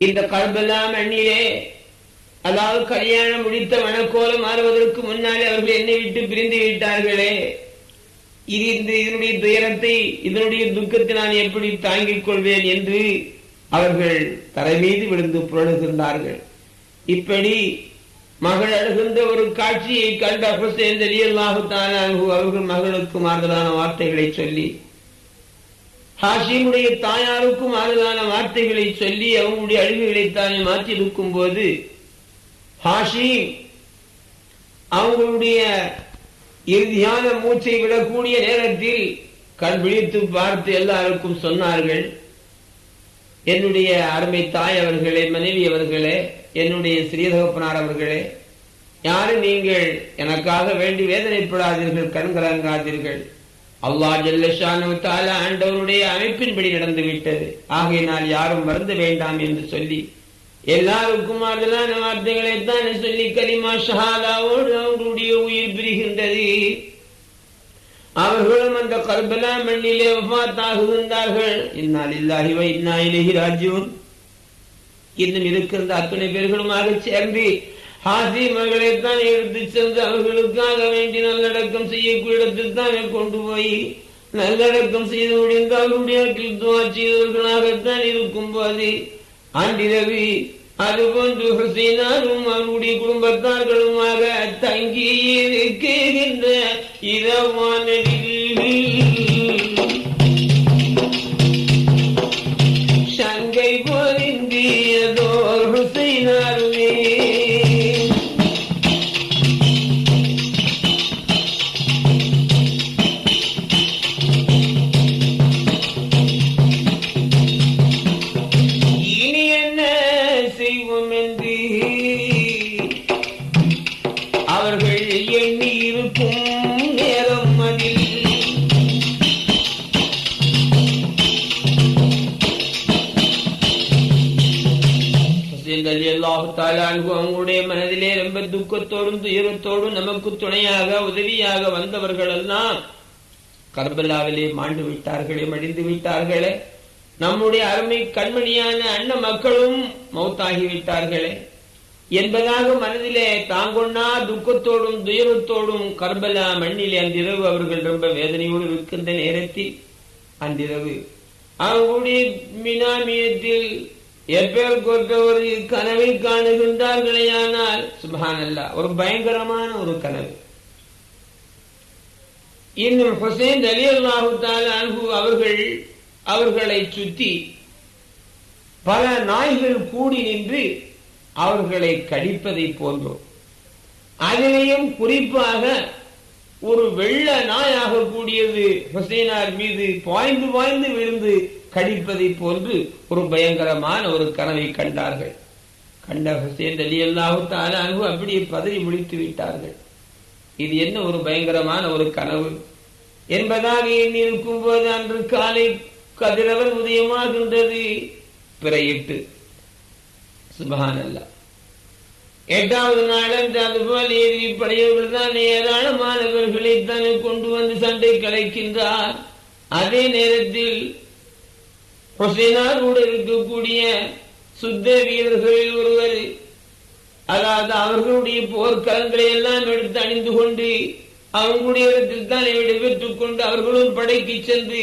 இந்த கல்பலா மண்ணிலே அதாவது கல்யாணம் முடித்த மனக்கோலம் மாறுவதற்கு முன்னாலே அவர்கள் என்னை விட்டு பிரிந்து விட்டார்களே. இது இந்த இதனுடைய துயரத்தை இதனுடைய துக்கத்தை நான் எப்படி தாங்கிக் கொள்வேன் என்று அவர்கள் தரை மீது விழுந்து புரழுகின்றார்கள் இப்படி மகள் அழுகின்ற ஒரு காட்சியை கண்ட ஹுசேன் அவர்கள் மகளுக்கு மாறுதலான வார்த்தைகளை சொல்லி ஹாஷிமுடைய தாயாருக்கும் ஆறுதலான வார்த்தைகளை சொல்லி அவங்களுடைய அழிவுகளை தானே மாற்றிருக்கும் போது ஹாஷிம் அவங்களுடைய இறுதியான மூச்சை விடக்கூடிய நேரத்தில் கண் விழித்து பார்த்து எல்லாருக்கும் சொன்னார்கள் என்னுடைய அருமை தாய் அவர்களே மனைவி அவர்களே என்னுடைய ஸ்ரீதகப்பனார் அவர்களே யாரும் நீங்கள் எனக்காக வேண்டி வேதனைப்படாதீர்கள் கண்கலங்காதீர்கள். அல்லா ஜல்லஷானு தால ஆண்டவருடைய அமைப்பின்படி நடந்து விட்டது. ஆகையினால் யாரும் மறந்து வேண்டாம் என்று சொல்லி எல்லாருக்கும் அதனான வார்த்தைகளை தான் சொல்லி கலிமா ஷஹாதாவோடு அவருடைய உயிர் பிரிகின்றது. அவர்களும் அந்த கர்பலா மண்ணிலே வஃத்தாகுகின்றார்கள். இன்னால் இல்லாஹி வ இன்னா இலைஹி ராஜியூன் இன்னும் இருக்கின்ற அத்தனை பேர்களுமாக சேர்ந்து ஹாசி மகளைத்தான் எடுத்து சென்று அவர்களுக்காக வேண்டி நல்லடக்கம் செய்யக்கூடிய இடத்தில் தானே கொண்டு போய் நல்லடக்கம் செய்து முடிந்தால் அவருடைய செய்தவர்களாகத்தான் இருக்கும் போது ஆண்டிரவி அதுபோன்று ஹுசைனாரும் அவருடைய குடும்பத்தார்களுமாக தங்கி இருக்கின்ற இரவானடில் கர்பலாவிலே மாண்டு விட்டார்களே மடிந்து விட்டார்களே. நம்முடைய அருமை கண்மணியான அண்ண மக்களும் மௌத்தாகி விட்டார்களே என்பதாக மனதிலே தாங்கொன்னா துக்கத்தோடும் துயரத்தோடும் கர்பலா மண்ணிலே அன்றிரவு அவர்கள் ரொம்ப வேதனையோடு இருக்கின்ற நேரத்தில் அன்றிரவு. அவர்களுடைய மினாமியத்தில் எப்பேர் கொண்ட ஒரு கனவை காணுகின்றார்களேயானால் சுபஹானல்லா ஒரு பயங்கரமான ஒரு கனவு. இன்னும் ஹுசைன் அலி அல்லாஹு அன்பு அவர்கள் அவர்களை சுற்றி பல நாய்கள் கூடி நின்று அவர்களை கடிப்பதை போன்றோம். அதிலேயும் குறிப்பாக ஒரு வெள்ள நாயாக கூடியது ஹுசைனார் மீது பாய்ந்து பாய்ந்து விழுந்து கடிப்பதை போன்று ஒரு பயங்கரமான ஒரு கனவை கண்டார்கள். கண்ட ஹுசேன் அலி அல்லாஹு அப்படியே பதறி முடித்து விட்டார்கள். இது என்ன ஒரு பயங்கரமான ஒரு கனவு? என்பதாக எண்ணி இருக்கும் போது அன்று காலை கதிரவன் உதயமாகின்றது. பிறையிட்டு. சுபஹானல்லா. எட்டாவது நாளன்று அதுபோல் எதிரி படையவர்கள் தான் ஏராளமானவர்களை தன்னை கொண்டு வந்து சண்டை கலைக்கின்றார். அதே நேரத்தில் ஹொசைனாரோடு இருக்கக்கூடிய சுத்த வீரர்களில் ஒருவர் அதாவது அவர்களுடைய போர்க்களங்களை எல்லாம் எடுத்து அணிந்து கொண்டு அவங்களுடைய இடத்தில் தான் விடைபெற்றுக் கொண்டு அவர்களும் படைக்கு சென்று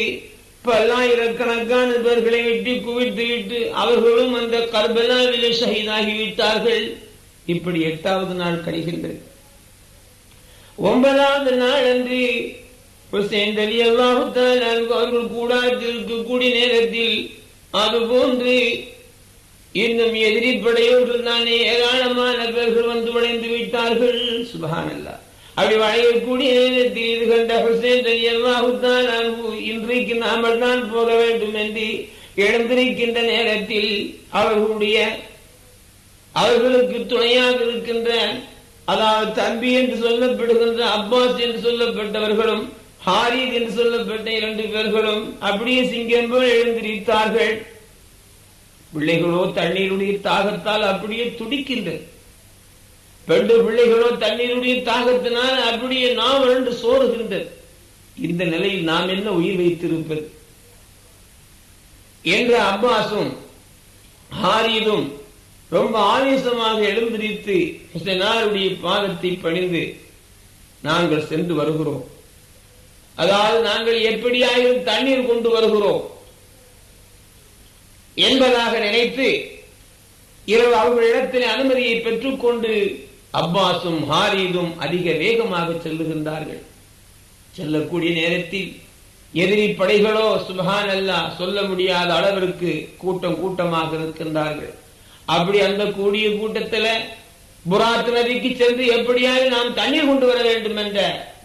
பல்லாயிரக்கணக்கான பேர்களை வெட்டி குவித்து விட்டு அவர்களும் அந்த கர்பலாவிலே ஷஹீதாகி விட்டார்கள் இப்படி எட்டாவது நாள் கழிகின்றது. ஒன்பதாவது நாள் அன்று ஹுசேன் அலி அவர்கள் கூடாரத்தில் இருக்கக்கூடிய நேரத்தில் அதுபோன்று இன்னும் எதிரி படையோடு தானே ஏராளமான பேர்கள் வந்து வளைந்து விட்டார்கள். சுபகானல்லா அப்படி வளையக்கூடிய நேரத்தில் இது கண்ட ஹுசேன் இன்றைக்கு நாமல் தான் போக வேண்டும் என்று எழுந்திருக்கின்ற நேரத்தில் அவர்களுடைய அவர்களுக்கு துணையாக இருக்கின்ற அதாவது தம்பி என்று சொல்லப்படுகின்ற அப்பாஸ் என்று சொல்லப்பட்டவர்களும் ஹாரித் என்று சொல்லப்பட்ட இரண்டு பேர்களும் அப்படியே சிங்கம் போல் எழுந்திருத்தார்கள். பிள்ளைகளோ தண்ணீருடைய தாகத்தால் அப்படியே துடிக்கின்றது பெண்டு பிள்ளைகளோ தண்ணீருடைய தாகத்தினால் அப்படியே நாம் என்று சோறுகின்றது இந்த நிலையில் நாம் என்ன உயிர் வைத்திருப்பது? என்ற அப்பாசும் ஹாரிதும் ரொம்ப ஆவேசமாக எழுந்திருத்து ஹுசனாருடைய பாதத்தை பணிந்து நாங்கள் சென்று வருகிறோம். அதாவது நாங்கள் எப்படியாயிரும் தண்ணீர் கொண்டு வருகிறோம். என்பதாக நினைத்து இரவு அவர்களிடத்தில் அனுமதியை பெற்றுக்கொண்டு அப்பாஸும் ஹாரீதும் அதிக வேகமாக செல்லுகின்றார்கள். செல்லக்கூடிய நேரத்தில் எதிரி படைகளோ சுபஹான் அல்லா சொல்ல முடியாத அளவிற்கு கூட்டம் கூட்டமாக இருக்கின்றார்கள் அப்படி அந்த கூடிய கூட்டத்துல புராத் நதிக்கு சென்று எப்படியாவது நாம் தண்ணீர் கொண்டு வர வேண்டும் என்ற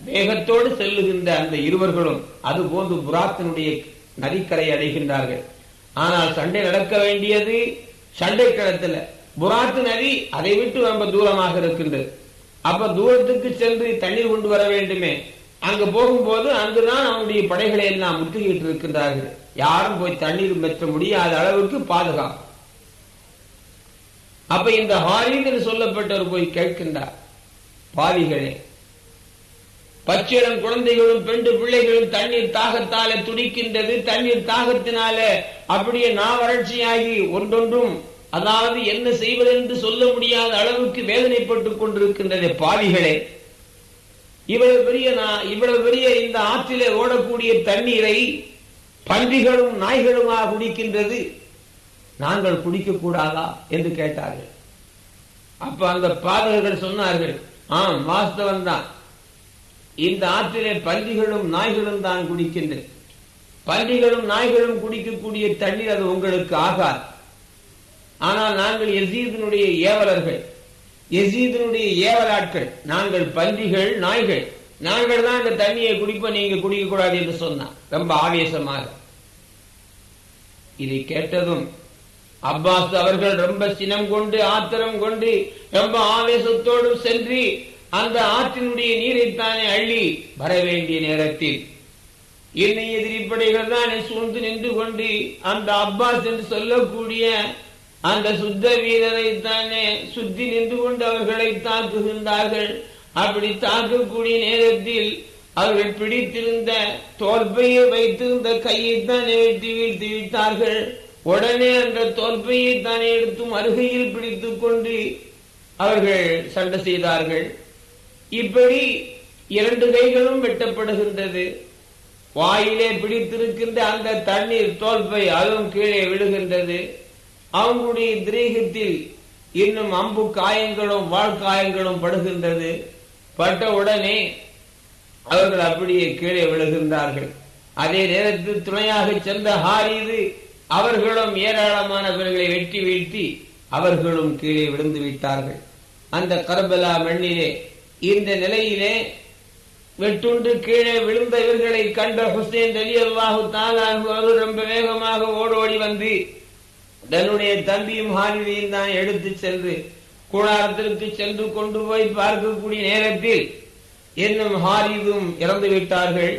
வேகத்தோடு செல்லுகின்ற அந்த இருவர்களும் அது போன்று புராத்தினுடைய நதிக்கரை அடைகின்றார்கள். ஆனால் சண்டை நடக்க வேண்டியது சண்டை களத்துல. புராத்து நதி அதை விட்டு ரொம்ப தூரமாக இருக்கின்றது. அப்ப தூரத்துக்கு சென்று தண்ணீர் கொண்டு வர வேண்டுமே. அங்கு போகும்போது அங்குதான் அவனுடைய படைகளை எல்லாம் முற்றுகையிட்டு இருக்கின்றார்கள். யாரும் போய் தண்ணீர் பெற்ற முடியாத அளவுக்கு பாதுகாப்பு. அப்ப இந்த ஹாரித் என்று சொல்லப்பட்டவர் போய் கேட்கின்றார் பாவிகளே பச்சிரம் குழந்தைகளும் பெண்டு பிள்ளைகளும் தண்ணீர் தாகத்தால துடிக்கின்றது. தண்ணீர் தாகத்தினால அப்படியே நான் வறட்சியாகி ஒன்றொன்றும் அதாவது என்ன செய்வது என்று சொல்ல முடியாத அளவுக்கு வேதனைப்பட்டுக் கொண்டிருக்கின்றது பாவிகளே. இவ்வளவு பெரிய இவ்வளவு பெரிய இந்த ஆற்றிலே ஓடக்கூடிய தண்ணீரை பன்றிகளும் நாய்களுமாக குடிக்கின்றது. நாங்கள் குடிக்க கூடாதா என்று கேட்டார்கள். அப்ப அந்த பாதகர்கள் சொன்னார்கள் ஆம் வாஸ்தவம் தான் இந்த ஆற்றிலே பன்றிகளும் நாய்களும் தான் குடிக்கின்றது பன்றிகளும் நாய்களும் குடிக்கக்கூடிய தண்ணீர் அது உங்களுக்கு ஆகாது. ஆனால் நாங்கள் எசீதனுடைய ஏவலர்கள். எசீதனுடைய ஏவலாட்கள். நாங்கள் பன்றிகள் நாய்கள். நாங்கள் தான் இந்த தண்ணியை குடிப்போம் நீங்க குடிக்கக்கூடாது என்று சொன்னான் ரொம்ப ஆவேசமாக. இதை கேட்டதும் அப்பாஸ் அவர்கள் ரொம்ப சினம் கொண்டு ஆத்திரம் கொண்டு ரொம்ப ஆவேசத்தோடும் சென்று அந்த ஆற்றினுடைய நீரைத்தானே அள்ளி வர வேண்டிய நேரத்தில் என்னை எதிரிப்படைகள் தான் சூழ்ந்து நின்று கொண்டு அந்த அப்பாஸ் என்று சொல்லக்கூடிய அந்த சுத்த வீரரை தானே சுத்தி நின்று கொண்டு அவர்களை தாக்குகின்றார்கள். அப்படி தாக்கக்கூடிய நேரத்தில் அவர்கள் பிடித்திருந்த தோல்பையை வைத்திருந்த கையை தானே வெட்டி வீழ்த்தி விட்டார்கள். உடனே அந்த தோல்பையை தானே எடுத்தும் அருகையில் பிடித்துக் கொண்டு அவர்கள் சண்டை செய்தார்கள். இப்படி இரண்டு கைகளும் வெட்டப்படுகின்றது. வாயிலே பிடித்திருக்கின்ற அந்த தண்ணீர் தோல்பை அதுவும் கீழே விழுகின்றது. அவங்களுடைய திரேகத்தில் இன்னும் அம்பு காயங்களும் வாழ்காயங்களும் படுகின்றது. பட்ட உடனே அவர்கள் அப்படியே கீழே விழுகின்றார்கள். அதே நேரத்தில் துணையாக சென்ற ஹாரிது அவர்களும் ஏராளமானவர்களை வெட்டி வீழ்த்தி அவர்களும் கீழே விழுந்து விட்டார்கள். அந்த கரபலா மண்ணிலே இந்த நிலையிலே வெட்டுண்டு கீழே விழுந்த இவர்களை கண்ட ஹுசேன் அலி அல்லாஹு ரொம்ப வேகமாக ஓடோடி வந்து தன்னுடைய தம்பியும் ஹாரிதையும் தான் எடுத்து சென்று கூடாரத்திற்கு சென்று கொண்டு போய் பார்க்கக்கூடிய நேரத்தில் இன்னும் ஹாரிதும் இறந்து விட்டார்கள்.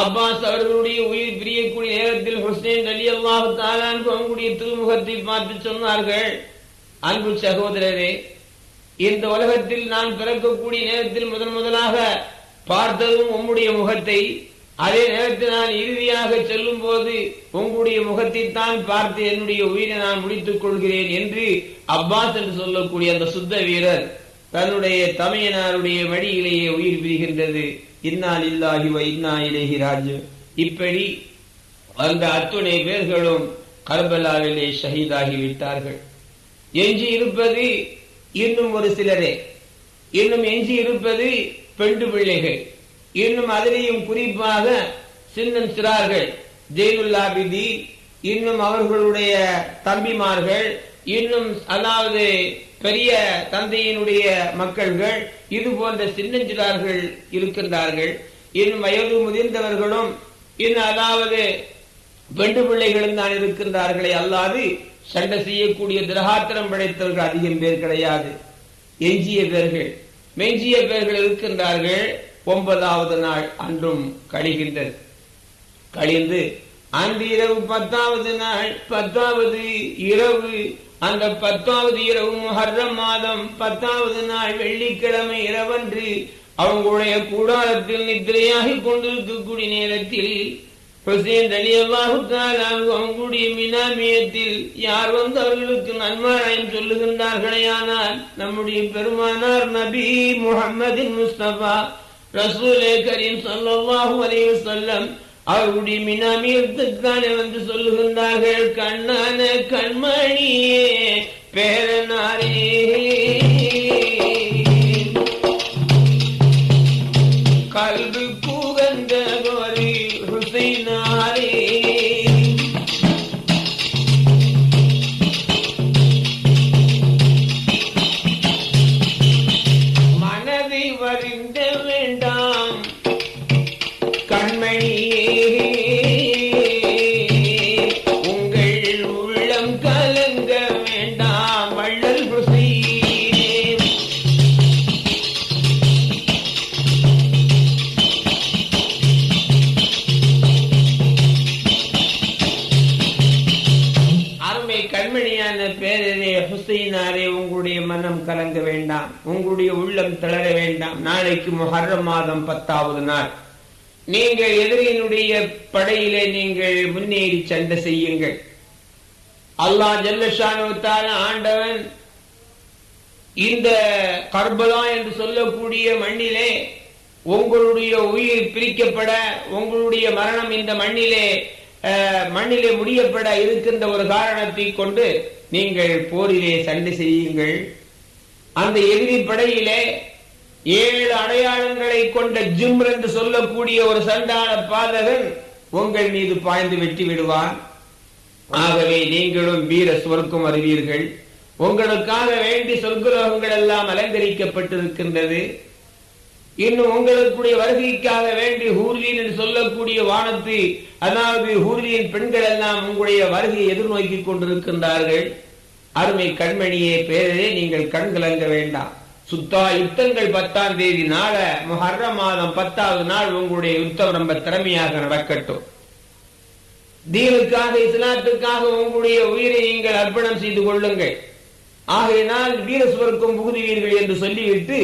அப்பாஸ் அவர்களுடைய உயிர் பிரியக்கூடிய நேரத்தில் ஹுசேன் அலி அல்லாஹு தாலான் அவங்களுடைய திருமுகத்தை பார்த்து சொன்னார்கள். அன்பு சகோதரரே இந்த உலகத்தில் நான் பிறக்கக்கூடிய நேரத்தில் முதன் முதலாக பார்த்ததும் உம்முடைய முகத்தை அதே நேரத்தில் நான் இறுதியாக செல்லும் போது உங்களுடைய முகத்தை தான் பார்த்து என்னுடைய உயிரை நான் முடித்துக் கொள்கிறேன் என்று அப்பாஸ் என்று சொல்லக்கூடிய அந்த சுத்த வீரர் தன்னுடைய தமையனாருடைய வழியிலேயே உயிர் பிரிகின்றது. இன்னால் இல்லாஹி இன்னா இலகி ராஜு இப்படி அந்த அத்துணை பேர்களும் கர்பலாவிலே ஷஹீதாகி விட்டார்கள். எஞ்சி இருப்பது இன்னும் ஒரு சிலரே. இன்னும் எஞ்சி இருப்பது பெண்டு பிள்ளைகள். இன்னும் அதிலேயும் குறிப்பாக சின்னம் சிறார்கள் ஜெயிலுல்லாபிதி இன்னும் அவர்களுடைய தம்பிமார்கள் இன்னும் அதாவது பெரிய தந்தையினுடைய மக்கள்கள் இது போன்ற சின்னஞ்சிறார்கள் இருக்கின்றார்கள். இன்னும் வயது முதிர்ந்தவர்களும் இன்னும் அதாவது பெண்டு பிள்ளைகளும் தான் இருக்கின்றார்களே அல்லாது சண்டை செய்யக்கூடிய திரகாத்திரம் படைத்தவர்கள் அதிகம் பேர் கிடையாது. எஞ்சிய பேர்கள். மெஞ்சிய பேர்கள் இருக்கின்றார்கள். ஒன்பதாவது நாள் அன்றும் கழிகின்றது. கழிந்து அன்று இரவு பத்தாவது நாள் பத்தாவது இரவு அந்த பத்தாவது இரவு முஹர்ரம் மாதம் பத்தாவது நாள் வெள்ளிக்கிழமை இரவன்று அவங்களுடைய கூடாரத்தில் நித்திரையாகி கொண்டிருக்கக்கூடிய நேரத்தில் ஹுசேன் அலி அவங்களுடைய மினாமியத்தில் யார் வந்து அவர்களுக்கு நன்மாராயம் சொல்லுகின்றார்களே ஆனால் நம்முடைய பெருமானார் நபி முகமதின் முஸ்தபா ரசூலே கரீம் சொல்லாஹு அலைஹி சொல்லம் அவருடைய மினாமியத்துக்கான வந்து சொல்லுகின்றார்கள் கண்ணான கண்மணியே பேரனாரே. உங்களுடைய உள்ளம் தளர வேண்டாம். நாளைக்கு முஹர்ரம் மாதம் பத்தாவது நாள். நீங்கள் எதிரியினுடைய படையிலே நீங்கள் முன்னேறி சண்டை செய்யுங்கள். அல்லா ஜல்லஷானுத்தால ஆண்டவன் இந்த கர்பலா என்று சொல்லக்கூடிய மண்ணிலே உங்களுடைய உயிர் பிரிக்கப்பட உங்களுடைய மரணம் இந்த மண்ணிலே மண்ணிலே முடியப்பட இருக்கின்ற ஒரு காரணத்தை கொண்டு நீங்கள் போரிலே சண்டை செய்யுங்கள். அந்த எதிரி படையிலே ஏழு அடையாளங்களை கொண்ட ஜிம்ர் என்று சொல்லக்கூடிய ஒரு சண்டான பாதகன் உங்கள் மீது பாய்ந்து வெட்டி விடுவான். ஆகவே நீங்களும் வீர சுவர்க்கம் அறிவீர்கள். உங்களுக்காக வேண்டி சொர்க்குலோகங்கள் எல்லாம் அலங்கரிக்கப்பட்டிருக்கின்றது. இன்னும் உங்களுக்குடைய வருகைக்காக வேண்டி ஹூர்லின் என்று சொல்லக்கூடிய வானத்து அதாவது ஹூர்லியின் பெண்கள் எல்லாம் உங்களுடைய வருகையை எதிர்நோக்கி கொண்டிருக்கின்றார்கள். அருமை கண்மணியே பேரரே நீங்கள் கண் கலங்க வேண்டாம். சுத்தா யுத்தங்கள் பத்தாம் தேதி நாள முஹர்ரம் மாதம் பத்தாவது நாள் உங்களுடைய யுத்தம் ரொம்ப திறமையாக நடக்கட்டும். தீனுக்காக இஸ்லாத்துக்காக உங்களுடைய உயிரை நீங்கள் அர்ப்பணம் செய்து கொள்ளுங்கள். ஆகையினால் வீர சுவர்க்கம் புகுதுவீர்கள் என்று சொல்லிவிட்டு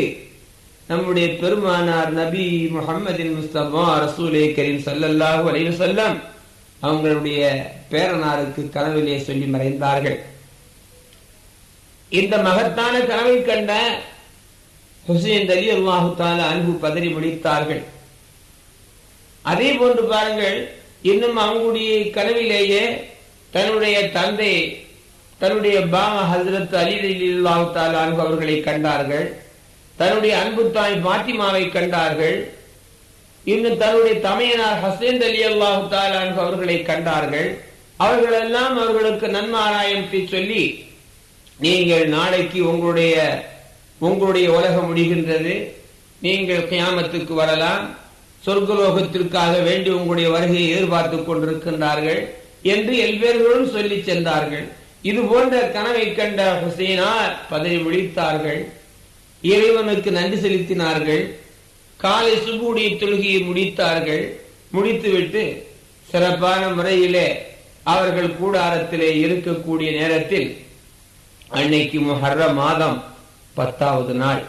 நம்முடைய பெருமானார் நபி முஹம்மதின் முஸ்தபா ரசூலே கரீம் சல்லல்லாஹு அலைஹி அவங்களுடைய பேரனாருக்கு கனவிலே சொல்லி மறைந்தார்கள். இந்த மகத்தான கனவை கண்ட ஹுசைன் அலி அல்லாஹு தாலா அன்பு பதறி முடித்தார்கள். அதே போன்று பாருங்கள் இன்னும் அவங்களுடைய கனவிலேயே தன்னுடைய தந்தை தன்னுடைய பாமா ஹசரத் அலி அல்லாஹு தாலா அன்பு அவர்களை கண்டார்கள். தன்னுடைய அன்பு தாய் பாத்திமாவை கண்டார்கள். இன்னும் தன்னுடைய தமையனார் ஹசேன் அலி அல்லாஹு தாலா அன்பு அவர்களை கண்டார்கள். அவர்கள் எல்லாம் அவர்களுக்கு நன்மாராயத்தை சொல்லி நீங்கள் நாளைக்கு உங்களுடைய உங்களுடைய உலகம் முடிகின்றது. நீங்கள் கியாமத்துக்கு வரலாம். சொர்க்கலோகத்திற்காக வேண்டி உங்களுடைய வருகையை எதிர்பார்த்துக் கொண்டிருக்கின்றார்கள் என்று எல்வேர்களும் சொல்லி சென்றார்கள். இது போன்ற கனவை கண்ட ஹுசைனார் பதவி விழித்தார்கள். இறைவனுக்கு நன்றி செலுத்தினார்கள். காலை சுபுடைய தொழுகையை முடித்தார்கள். முடித்துவிட்டு சிறப்பான முறையிலே அவர்கள் கூடாரத்திலே இருக்கக்கூடிய நேரத்தில் அன்னைக்கு முஹர்ர மாதம் பத்தாவது நாள்.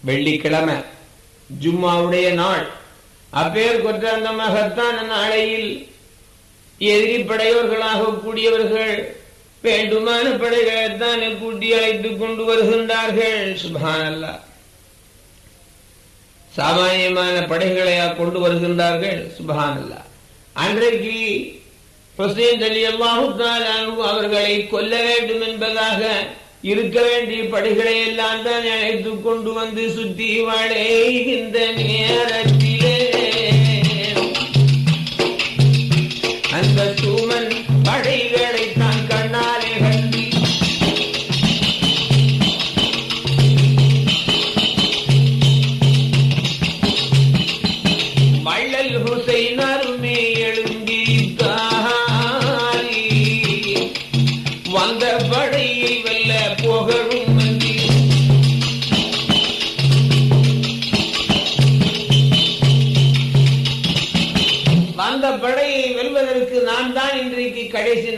வெள்ளிக்கிழமை ஜும்மாவுடைய நாள். அப்பேர் கொற்ற அந்த மகத்தான நாளையில் எதிரி படையோர்களாக கூடியவர்கள் வேண்டுமான படைகளை தானே கூட்டி அழைத்துக் கொண்டு வருகின்றார்கள். சுபானல்லா சாமானியமான படைகளையா கொண்டு வருகின்றார்கள். சுபானல்லா அன்றைக்கு ஹுசைன் அலி அல்லாஹு அவர்களை கொல்ல வேண்டும் என்பதாக இருக்க வேண்டிய படைகளை எல்லாம் தான் அழைத்துக் கொண்டு வந்து சுத்தி வளைகின்ற நேரத்தில்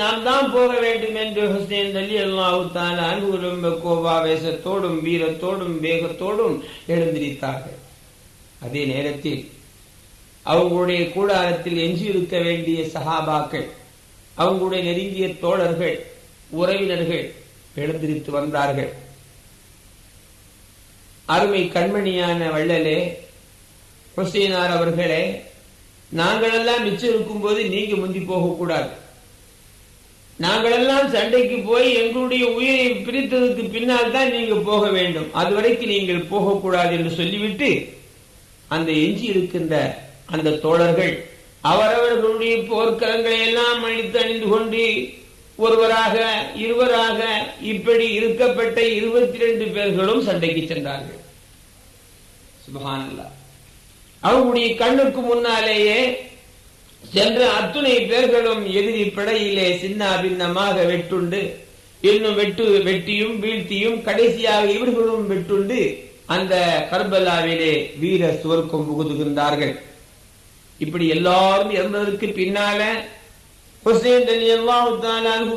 நான் தான் போக வேண்டும் என்று ஹுசேன் அலி அல்லாஹுத்தான் அன்பு ரொம்ப கோபாவேசத்தோடும் வீரத்தோடும் வேகத்தோடும் எழுந்திருத்தார்கள். அதே நேரத்தில் அவங்களுடைய கூடாரத்தில் எஞ்சியிருக்க வேண்டிய சஹாபாக்கள் அவங்களுடைய நெருங்கிய தோழர்கள் உறவினர்கள் எழுந்திருத்து வந்தார்கள். அருமை கண்மணியான வள்ளலே ஹுசைனார் அவர்களே நாங்களெல்லாம் மிச்சம் இருக்கும்போது நீங்க முந்தி போகக்கூடாது. நாங்களெல்லாம் சண்டைக்கு போய் எங்களுடைய உயிரை பிரித்ததுக்கு பின்னால் தான் நீங்க போக வேண்டும். அதுவரைக்கும் நீங்கள் போகக்கூடாது என்று சொல்லிவிட்டு அந்த எஞ்சி இருக்கின்ற அந்த தோழர்கள் அவரவர்களுடைய போர்க்களங்களை எல்லாம் அழித்து அணிந்து கொண்டு ஒருவராக இருவராக இப்படி இருக்கப்பட்ட இருபத்தி ரெண்டு பேர்களும் சண்டைக்கு சென்றார்கள். சுபஹானல்லா அவர்களுடைய கண்ணுக்கு முன்னாலேயே சென்ற அத்துணை பேர்களும் எதிரி படையிலே சின்ன பின்னமாக வெட்டுண்டு இன்னும் வெட்டு வெட்டியும் வீழ்த்தியும் கடைசியாக இவர்களும் வெட்டுண்டு அந்த கர்பலாவிலே வீர சுவர்க்கம் புகுதுகின்றார்கள். இப்படி எல்லாரும் இறந்ததற்கு பின்னால ஹுசேன்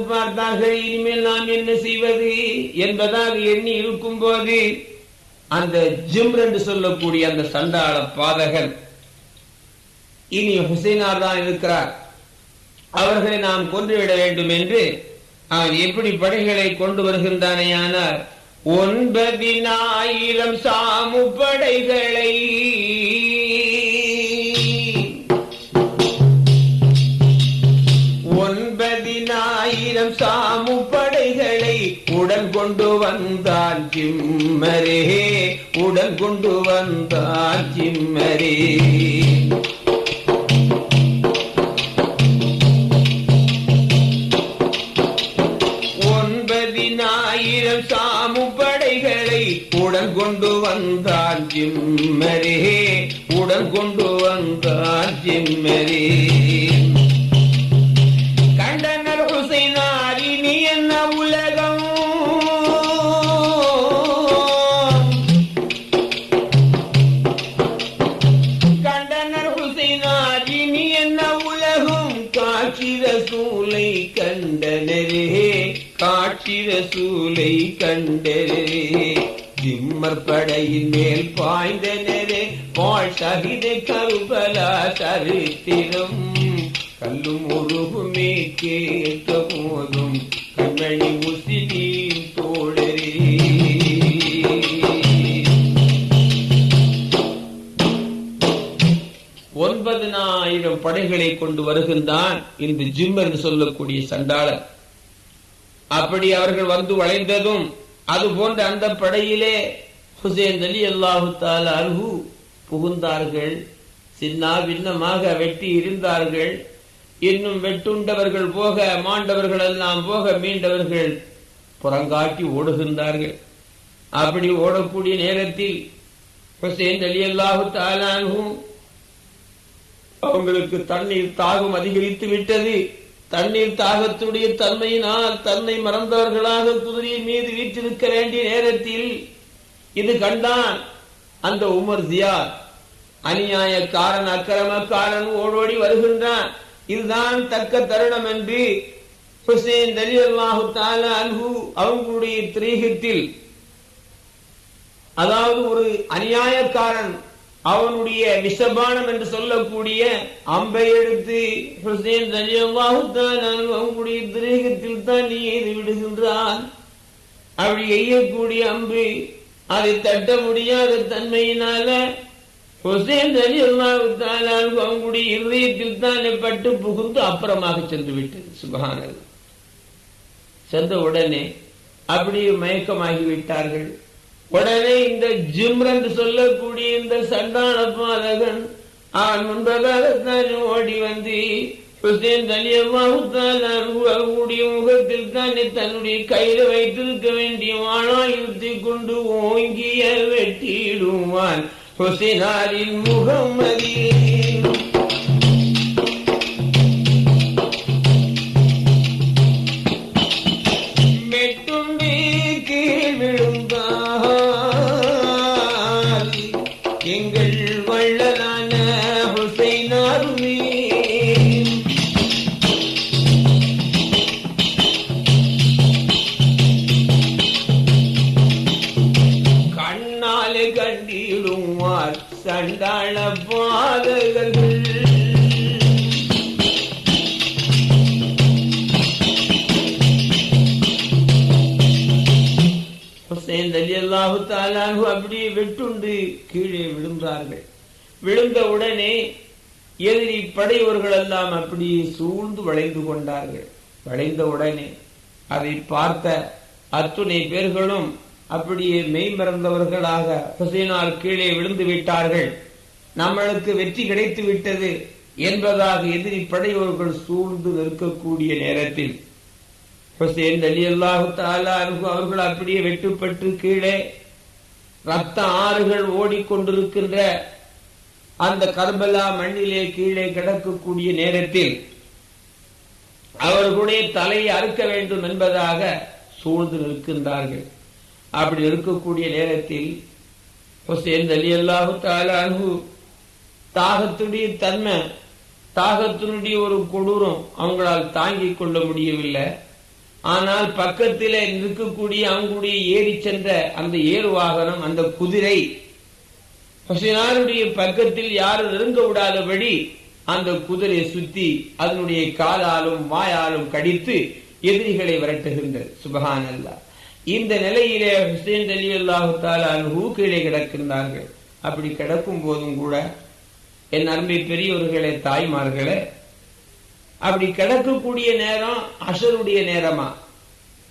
பார்த்தார்கள் இனிமேல் நாம் என்ன செய்வது என்பதாக எண்ணி இருக்கும் போது அந்த ஜிம் என்று சொல்லக்கூடிய அந்த சண்டாள பாதகன் இனி ஹுசைனார் தான் இருக்கிறார். அவர்களை நாம் கொன்றுவிட வேண்டும் என்று அவன் எப்படி படைகளை கொண்டு வருகின்றானேயானார் ஒன்பதினாயிரம் சாமு படைகளை ஒன்பதினாயிரம் சாமு படைகளை உடன் கொண்டு வந்தான் சிம்மரே உடன் கொண்டு வந்தான் சிம்மரே. மனிதர்களை கொண்டு வருகின்றான் இந்த ஜிம் என்று சொல்லக்கூடிய சண்டாளன் அப்படி அவர்கள் வந்து வளைந்ததும் அது போன்ற அந்த படையிலே ஹுசேன் அலி அல்லாஹு அல்ஹு புகுந்தார்கள். சின்னா பின்னமாக வெட்டி இருந்தார்கள். இன்னும் வெட்டுண்டவர்கள் போக மாண்டவர்கள் எல்லாம் போக மீண்டவர்கள் புறங்காட்டி ஓடுகின்றார்கள். அப்படி ஓடக்கூடிய நேரத்தில் ஹுசேன் அலி அல்லாஹு தாலானும் அவங்களுக்கு தண்ணீர் தாகம் அதிகரித்து விட்டது. தண்ணீர் தாகத்துடைய தன்மையினால் தன்னை மறந்தவர்களாக குதிரையின் மீது வீற்றிருக்க வேண்டிய நேரத்தில் இது கண்டான் அந்த உமர் ஜியார் அநியாயக்காரன் அக்கிரமக்காரன் ஓடோடி வருகின்றான். இதுதான் தக்க தருணம் என்று ஹுசேன் அலி அல்லாஹு தாலா அன்ஹு அவங்களுடைய திரீகத்தில் அதாவது ஒரு அநியாயக்காரன் அவனுடைய விஷபானம் என்று சொல்லக்கூடிய அம்பை எடுத்து ஹுசேன் அலி அல்லாஹு தான் நீ எய்து விடுகின்றான். அப்படி எய்யக்கூடிய அம்பு அதை தட்ட முடியாத தன்மையினால ஹுசேன் அலி அல்லாஹு அவங்களுடைய இருதயத்தில் தானே பட்டு புகுந்து அப்புறமாக சென்று விட்டது. சுபஹானது சென்ற உடனே அப்படியே மயக்கமாகி விட்டார்கள். உடனே இந்த ஜிம்ர் என்று சொல்லக்கூடிய இந்த சண்டான பாலகன் அவன் முன்பதாகத்தான் ஓடி வந்து ஹுசேன் அலியம்மாவுடைய முகத்தில் தானே தன்னுடைய கையில வைத்திருக்க வேண்டிய வாழாயுத்தை கொண்டு ஓங்கிய வெட்டிடுவான். ஹுசேனாரின் முகம் மெட்டுண்டு எல்லாம் அப்படியே சூழ்ந்து வளைந்து கொண்டார்கள். வளைந்த உடனே அதை பார்த்த அத்துணை பேர்களும் அப்படியே மெய்மறந்தவர்களாக ஹுசைனார் கீழே விழுந்து விட்டார்கள். நம்மளுக்கு வெற்றி கிடைத்து விட்டது என்பதாக எதிரி படையோர்கள் சூழ்ந்து நிற்கக்கூடிய நேரத்தில் ஹுசேன் அலி அல்லாஹு அவர்கள் அப்படியே வெட்டுப்பட்டு கீழே ரத்த ஆறுகள் ஓடிக்கொண்டிருக்கின்ற அந்த கர்பலா மண்ணிலே கீழே கிடக்கக்கூடிய நேரத்தில் அவர்களுடைய தலையை அறுக்க வேண்டும் என்பதாக சூழ்ந்து நிற்கின்றார்கள். அப்படி இருக்கக்கூடிய நேரத்தில் ஹுசேன் அலி அல்லாஹு தாலானு தாகத்துடைய தன்மை தாகத்தினுடைய ஒரு கொடூரம் அவங்களால் தாங்கிக் கொள்ள முடியவில்லை. ஆனால் பக்கத்திலே இருக்கக்கூடிய அவங்களுடைய ஏறி சென்ற அந்த ஏறு வாகனம் அந்த குதிரை ஹுசைனாருடைய பக்கத்தில் யாரும் நெருங்க விடாதபடி அந்த குதிரையை சுத்தி அதனுடைய காலாலும் வாயாலும் கடித்து எதிரிகளை விரட்டுகின்றது சுபகான் அல்லா இந்த நிலையிலே ஹுசேன் அலி அல்லாஹு தாலு கீழே கிடக்கின்றார்கள். அப்படி கிடக்கும் போதும் கூட என் அருமை பெரியவர்களே தாய்மார்களே அப்படி கிடக்கக்கூடிய நேரம் அசருடைய நேரமா?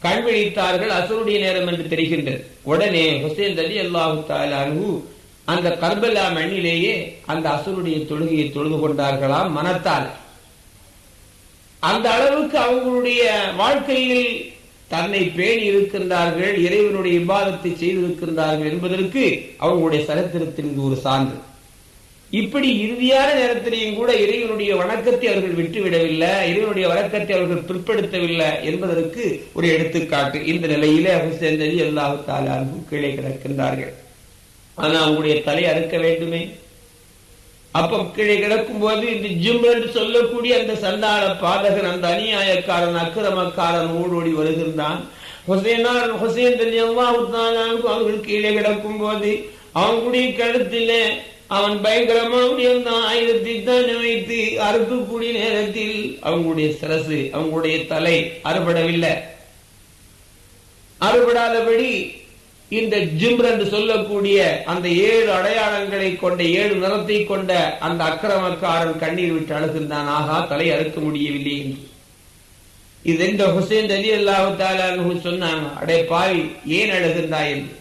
கண் விழித்தார்கள் அசருடைய நேரம் என்று தெரிகின்றது. உடனே ஹுசேன் அலி அல்லாஹு தாலு அந்த கர்பலா மண்ணிலேயே அந்த அசருடைய தொழுகையை தொழுது கொண்டார்களாம் மனத்தால். அந்த அளவுக்கு அவங்களுடைய வாழ்க்கையில் தன்னை பேணி இருக்கின்றார்கள் இறைவனுடைய விவாதத்தை செய்திருக்கின்றார்கள் என்பதற்கு அவங்களுடைய சரித்திரத்தில் இது ஒரு சான்று. இப்படி இறுதியான நேரத்திலையும் கூட இறைவனுடைய வணக்கத்தை அவர்கள் விட்டுவிடவில்லை இறைவனுடைய வணக்கத்தை அவர்கள் பிற்படுத்தவில்லை என்பதற்கு ஒரு எடுத்துக்காட்டு. இந்த நிலையிலே அலி அல்லாஹு தாலாரும் கீழே கிடக்கின்றார்கள். ஆனா அவங்களுடைய தலை அறுக்க வேண்டுமே. அப்ப கீழே கிடக்கும் போது இந்த ஜிம் என்று சொல்லக்கூடிய அந்த சந்தான பாதகன் அந்த அநியாயக்காரன் அக்கிரமக்காரன் ஓடோடி வருகின்றான். ஹுசேனார் ஹுசேன் அலி அவர்கள் கீழே கிடக்கும் போது அவங்களுடைய கழுத்திலே அவன் பயங்கரமா அந்த ஆயுதத்தை தான் வைத்து அறுக்கக்கூடிய நேரத்தில் அவங்களுடைய சிரசு அவங்களுடைய தலை அறுபடவில்லை. அறுபடாதபடி இந்த ஜிம்ர் என்று சொல்லக்கூடிய அந்த ஏழு அடையாளங்களை கொண்ட ஏழு நிறத்தை கொண்ட அந்த அக்கிரமக்காரன் கண்ணீர் விட்டு அழுகின்றான். ஆகா தலை அறுக்க முடியவில்லை என்று. இது இந்த ஹுசேன் அலி அல்லாஹு சொன்னாங்க அடே பாவி ஏன் அழுகின்றாய் என்று?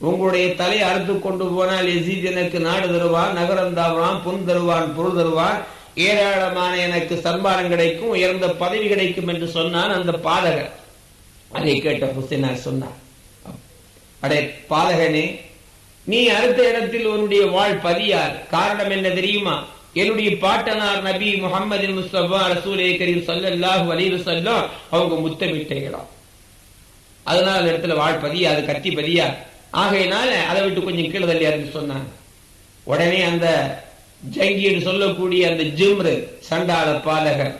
உங்களுடைய தலை அறுத்து கொண்டு போனால் எசீத் எனக்கு நாடு தருவான் நகரம் தருவான் பொன் தருவான் பொருள் தருவான். ஏராளமான எனக்கு சன்மானம் கிடைக்கும் உயர்ந்த பதவி கிடைக்கும் என்று சொன்னான் அந்த பாதகர். அதை கேட்ட ஹுசேனார் சொன்னார் அடே பாலகனே நீ அடுத்த இடத்தில் உன்னுடைய வாழ் பதியார். காரணம் என்ன தெரியுமா? என்னுடைய பாட்டனார் நபி முகமது முஸ்தபா ரசூலே கரீம் சல்லல்லாஹு அலைஹி சொல்லும் அவங்க முத்தமிட்டைகளாம் அதனால அந்த இடத்துல வாழ் பதியா அது கத்தி பதியா ஆகையினால அதை விட்டு கொஞ்சம் கீழே தள்ளியாருன்னு சொன்னாங்க. உடனே அந்த ஜங்கி என்று சொல்லக்கூடிய அந்த ஜிம்ரு சண்டாள பாலகர்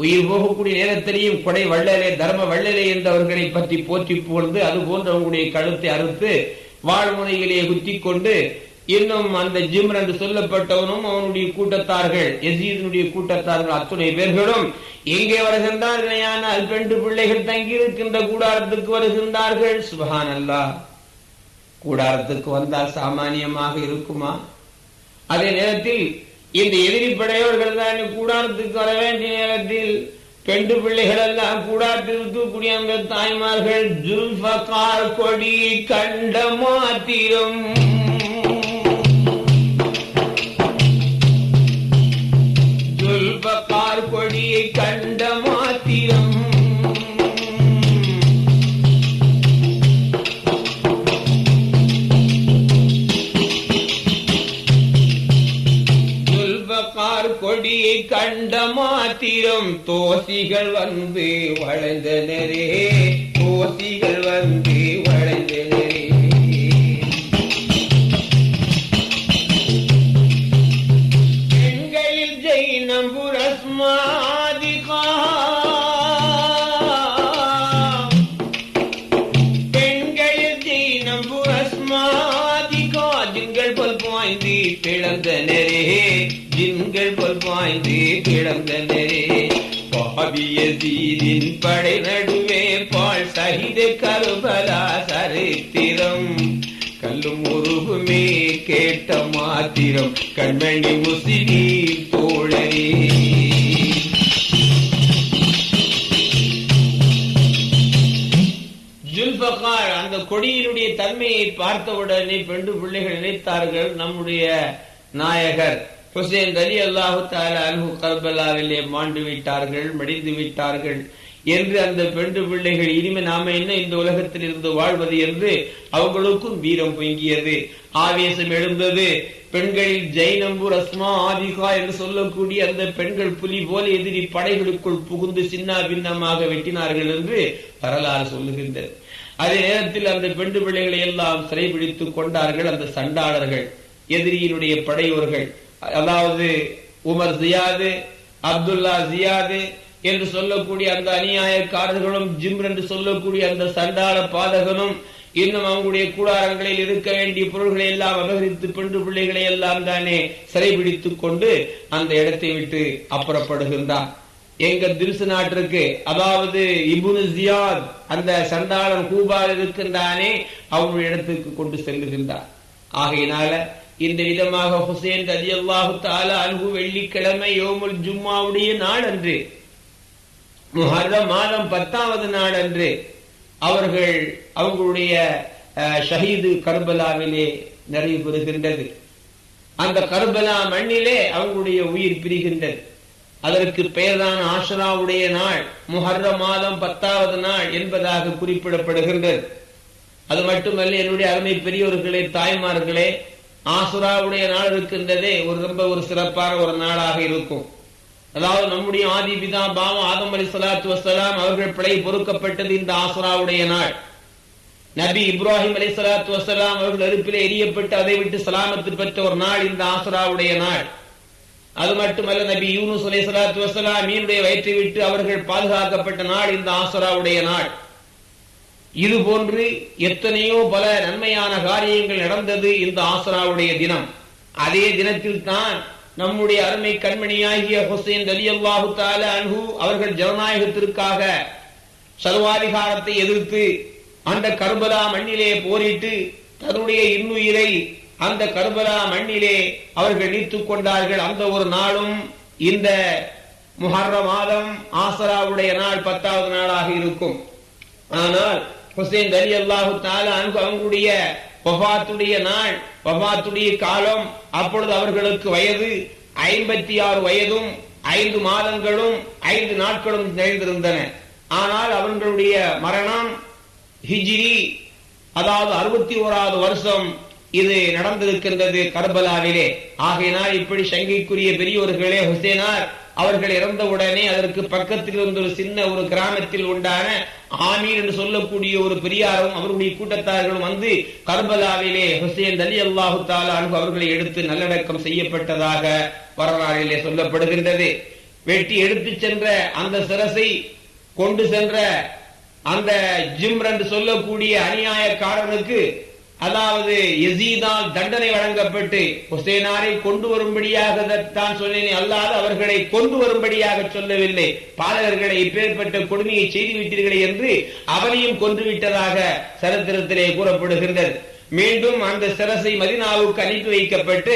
உயிர் போகக்கூடிய நேரத்திலேயும் கொடை வள்ளலே தர்ம வள்ளலே என்றவர்களை பற்றி போற்றி புகழ்ந்து அது போன்ற அவங்களுடைய கழுத்தை அறுத்து வாழ்முனையிலே குத்தி கொண்டு இன்னும் அந்த ஜிம்ர் என்று சொல்லப்பட்டவனும் அவனுடைய கூட்டத்தார்கள் எசீதனுடைய கூட்டத்தார்கள் அத்துணை பேர்களும் எங்கே வருகின்றார்கள் பெண்டு பிள்ளைகள் தங்கி இருக்கின்ற கூடாரத்துக்கு வருகின்றார்கள். சுபஹான் அல்லா கூடாரத்துக்கு வந்தால் சாமானியமாக இருக்குமா? அதே நேரத்தில் இந்த எதிரி படையோர்கள் தான் கூடாரத்துக்கு வர வேண்டிய நேரத்தில் பெண்டு பிள்ளைகள் எல்லாம் கூடாரத்தில் இருக்கக்கூடிய அந்த தாய்மார்கள் ஜுல்பகார் கொடி கண்ட மாத்திரம். கண்ட மாத்திரம் தோசிகள் வந்து வளைந்தனரே தோசிகள் வந்து பிளந்தனரே ஜின்கள் பாவிய தீரின் படை நடுவே பால் சகித கருபலா சரித்திரம். கல்லும் உருகுமே கேட்ட மாத்திரம். கண்மணி முசினி தோழரே. ஜுல்பகார் அந்த கொடியினுடைய தன்மையை பார்த்தவுடனே பெண்டு பிள்ளைகள் நினைத்தார்கள் நம்முடைய நாயகர் ஹுசேன் அலி அல்லாஹு தாலா அன்பு கர்பலாவிலே மாண்டு விட்டார்கள் மடிந்து விட்டார்கள் என்று அந்த பெண்டு பிள்ளைகள் இனிமே நாம என்ன இந்த உலகத்தில் இருந்து வாழ்வது என்று அவங்களுக்கும் வீரம் பொங்கியது. ஆவேசம் எழுந்தது. பெண்களில் ஜெய்னம்பூர் அஸ்மா ஆதிகா என்று சொல்லக்கூடிய அந்த பெண்கள் புலி போல எதிரி படைகளுக்குள் புகுந்து சின்ன பின்னமாக வெட்டினார்கள் என்று வரலாறு சொல்லுகின்றது. அதே நேரத்தில் அந்த பெண்டு பிள்ளைகளை எல்லாம் சிறைபிடித்துக் கொண்டார்கள் அந்த சண்டாளர்கள் எதிரியினுடைய படையோர்கள். அதாவது உமர் ஜியாது அப்துல்லா ஜியாது என்று சொல்லக்கூடிய அந்த அநியாயக்காரர்களும் ஜிம் என்று சொல்லக்கூடிய அந்த சண்டாள பாதகனும் இன்னும் அவங்களுடைய கூடாரங்களில் இருக்க வேண்டிய பொருள்களை எல்லாம் அபகரித்து பெண்டு பிள்ளைகளை எல்லாம் தானே சிறைபிடித்துக் கொண்டு அந்த இடத்தை விட்டு அப்புறப்படுகின்றான் எங்க திருசு நாட்டிற்கு அதாவது இபுனு ஜியாத் அந்த சண்டாளன் கூபால் இருக்கின்றானே அவனுடைய இடத்துக்கு கொண்டு செல்லுகின்றான் ஆகையினால இந்த விதமாக ஹுசேன் ரதி அல்லாஹு தாலா அன்பு வெள்ளிக்கிழமை யோமுல் ஜும்மாவுடைய நாள் அன்று முஹர்ரம் மாதம் பத்தாவது நாள் அன்று அவர்கள் அவங்களுடைய ஷஹீது கர்பலாவிலே நிறைவு பெறுகின்றது. அந்த கர்பலா மண்ணிலே அவங்களுடைய உயிர் பிரிகின்றது. அதற்கு பெயர்தான் ஆஷராவுடைய நாள் முஹர்ர மாதம் பத்தாவது நாள் என்பதாக குறிப்பிடப்படுகின்றது. அது மட்டுமல்ல என்னுடைய அருமை பெரியோர்களே தாய்மார்களே ஆசுராவுடைய நாள் இருக்கின்றதே ஒரு ரொம்ப ஒரு சிறப்பான ஒரு நாளாக இருக்கும். அதாவது நம்முடைய ஆதி பிதா பாவம் ஆதம் அலி சலாத்து வசலாம் அவர்கள் பிழை பொறுக்கப்பட்டது இந்த ஆசுராவுடைய நாள். நபி இப்ராஹிம் அலி சலாத்து வசலாம் அவர்கள் அறுப்பிலே எரியப்பட்டு அதை விட்டு சலாமத்து பெற்ற ஒரு நாள் இந்த ஆசுராவுடைய நாள். அது மட்டுமல்ல நபி யூனுஸ் அலி சலாத்து வசலாம் மீனுடைய வயிற்றை விட்டு அவர்கள் பாதுகாக்கப்பட்ட நாள் இந்த ஆசுராவுடைய நாள். இது போன்று எத்தனையோ பல நன்மையான காரியங்கள் நடந்தது இந்த ஆசராவுடைய தினம். அதே தினத்தில் தான் நம்முடைய அருமை கண்மணியாகிய ஹுசைன் அலி அல்லாஹு தால அன்ஹு அவர்கள் ஜனநாயகத்திற்காக சர்வாதிகாரத்தை எதிர்த்து அந்த கர்பலா மண்ணிலே போரிட்டு தன்னுடைய இன்னுயிரை அந்த கர்பலா மண்ணிலே அவர்கள் நீத்துக் கொண்டார்கள். அந்த ஒரு நாளும் இந்த முஹர்ர மாதம் ஆசராவுடைய நாள் பத்தாவது நாளாக இருக்கும். ஆனால் ஹுசேன் அலி அல்லாஹு தாலா அவங்களுடைய வபாத்துடைய நாள் வபாத்துடைய காலம் அப்பொழுது அவர்களுக்கு வயது ஐம்பத்தி ஆறு வயதும் ஐந்து மாதங்களும் ஐந்து நாட்களும் நிறைந்திருந்தன ஆனால் அவர்களுடைய மரணம் ஹிஜிரி அதாவது அறுபத்தி ஓராவது வருஷம் இது நடந்திருக்கின்றது கர்பலாவிலே. ஆகையினால் இப்படி சங்கைக்குரிய பெரியோர்களே ஹுசேனார் அவர்கள் இறந்தவுடனே அதற்கு பக்கத்தில் இருந்த ஒரு சின்ன ஒரு கிராமத்தில் உண்டான ஆமீர் என்று சொல்லக்கூடிய ஒரு பெரியாரும் அவருடைய கூட்டத்தார்களும் வந்து கர்பலாவிலே ஹுசேன் அலி அல்லாஹு தாலா அவர்களை எடுத்து நல்லடக்கம் செய்யப்பட்டதாக வரலாறிலே சொல்லப்படுகின்றது. வெட்டி எடுத்து சென்ற அந்த சிரசை கொண்டு சென்ற அந்த ஜிம்ரன் சொல்லக்கூடிய அநியாயக்காரனுக்கு அதாவது எசீதால் தண்டனை வழங்கப்பட்டு ஹுசேனாரை கொண்டு வரும்படியாக தான் சொன்னேன் அல்லாது அவர்களை கொண்டு வரும்படியாக சொல்லவில்லை. பாலகர்களை இப்பேற்பட்ட கொடுமையை செய்து விட்டீர்களே என்று அவனையும் கொன்று விட்டதாக சரித்திரத்திலே கூறப்படுகின்றது. மீண்டும் அந்த சிரசை மதினாவுக்கு அனுப்பி வைக்கப்பட்டு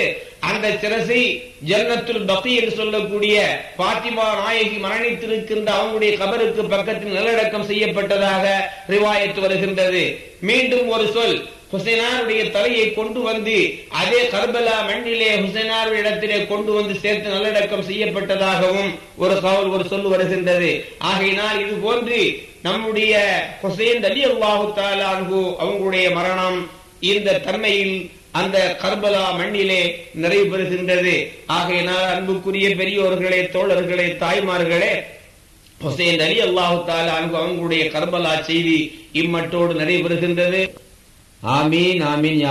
அந்த சிரசை ஜன்னத்துல் பக்தி என்று சொல்லக்கூடிய பாத்திமா நாயகி மரணித்திருக்கின்ற அவங்களுடைய கபருக்கு பக்கத்தில் நல்லடக்கம் செய்யப்பட்டதாக ரிவாயத்து வருகின்றது. மீண்டும் ஒரு சொல் ஹுசைனாருடைய தலையை கொண்டு வந்து அதே கர்பலா மண்ணிலே ஹுசைனார் இடத்திலே கொண்டு வந்து சேர்த்து நல்லடக்கம் செய்யப்பட்டதாகவும் ஒரு சவால் ஒரு சொல்லு வருகின்றது. ஆகையினால் இது போன்று நம்முடைய ஹுசைன் அலி அல்லாஹு அவங்களுடைய மரணம் இந்த தன்மையில் அந்த கர்பலா மண்ணிலே நிறைவு பெறுகின்றது. ஆகையினால் அன்புக்குரிய பெரியோர்களே தோழர்களே தாய்மார்களே ஹுசைன் அலி அல்லாஹு தாலா அவங்களுடைய கர்பலா செய்தி இம்மட்டோடு நிறைவு பெறுகின்றது. አሚን አሚን ያ